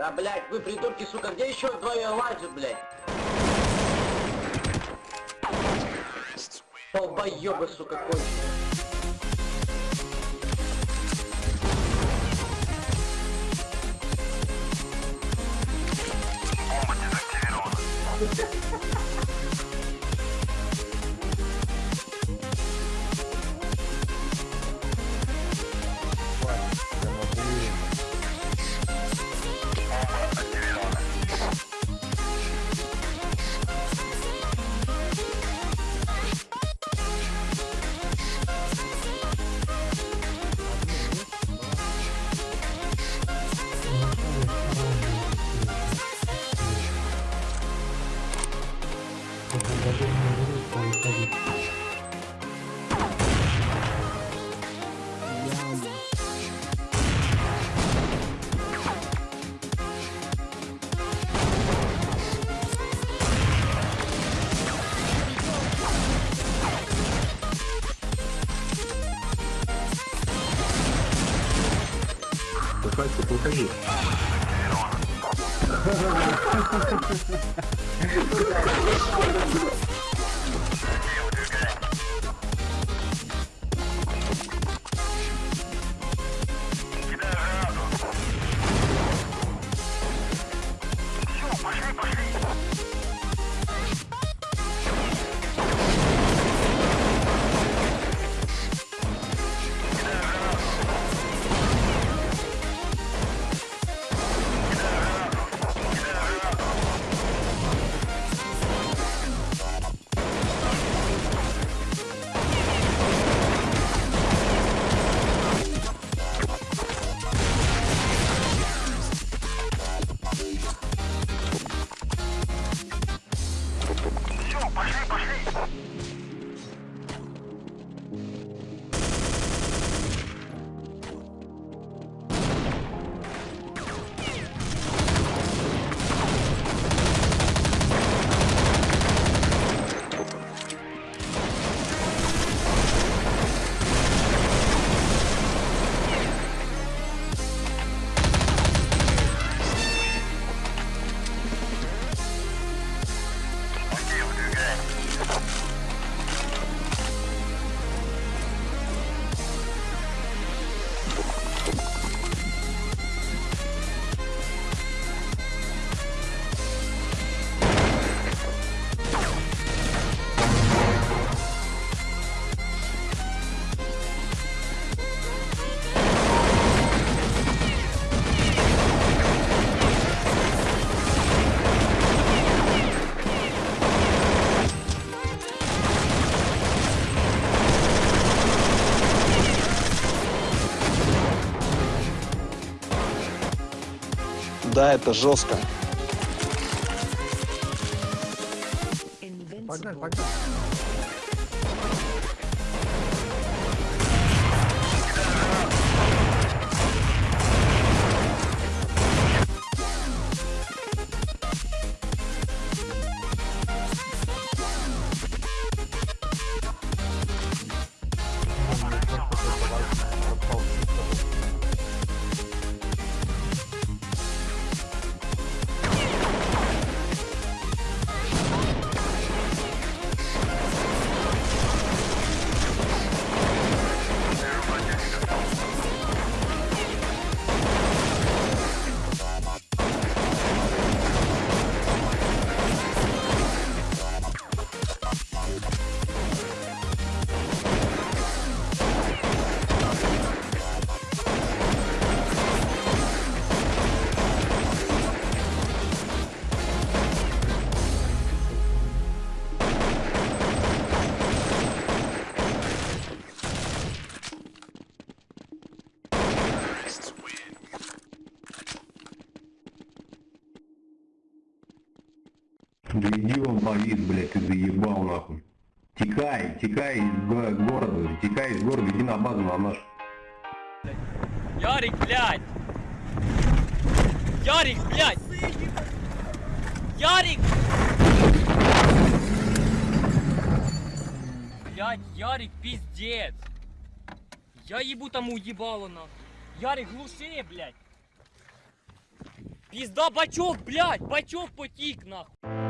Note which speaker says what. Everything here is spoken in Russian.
Speaker 1: Да, блядь, вы придурки, сука, где еще двое лазят, блядь? Долбоёбы, сука, конченые.
Speaker 2: vai ser pouca gente.
Speaker 3: Да, это жестко.
Speaker 2: Погнали, погнали.
Speaker 4: Да иди он повис, блядь, ты заебал нахуй. Текай, текай из го- города, текай из города, иди на базу на наш.
Speaker 5: Ярик, блядь! Ярик, блядь! Ярик! Блядь, Ярик, пиздец! Я ебу тому ебало нахуй! Ярик, глуши, блядь! Пизда, бачок, блядь, бачок потік, нахуй.